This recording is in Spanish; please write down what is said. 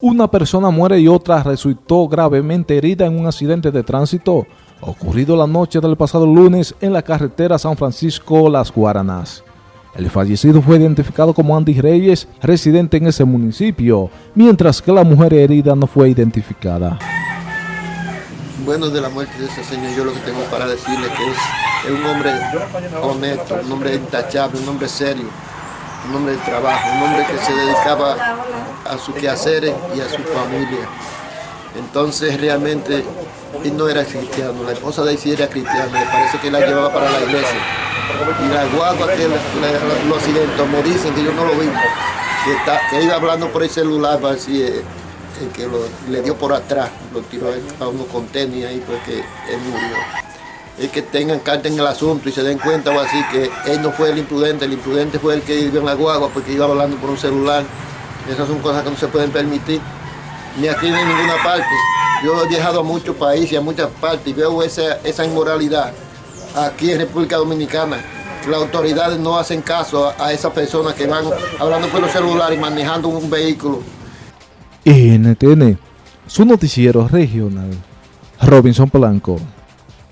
Una persona muere y otra resultó gravemente herida en un accidente de tránsito ocurrido la noche del pasado lunes en la carretera San Francisco-Las Guaranas. El fallecido fue identificado como Andy Reyes, residente en ese municipio, mientras que la mujer herida no fue identificada. Bueno, de la muerte de ese señor, yo lo que tengo para decirle que es, es un hombre honesto, un hombre intachable, un hombre serio, un hombre de trabajo, un hombre que se dedicaba a sus quehaceres y a su familia. Entonces realmente él no era cristiano, la esposa de él sí era cristiana, me parece que la llevaba para la iglesia. Y la guagua que lo accidentó, me dicen que yo no lo vi, que, iba hablando por el celular, así, eh, que le dio por atrás, lo tiró a uno con tenis ahí, porque él murió es que tengan carta en el asunto y se den cuenta o así que él no fue el imprudente, el imprudente fue el que iba en la guagua porque iba hablando por un celular. Esas son cosas que no se pueden permitir, ni aquí ni en ninguna parte. Yo he viajado a muchos países, a muchas partes, y veo esa, esa inmoralidad aquí en República Dominicana. Las autoridades no hacen caso a, esas personas que van hablando por los celulares y manejando un vehículo. NTN, su noticiero regional, Robinson Polanco.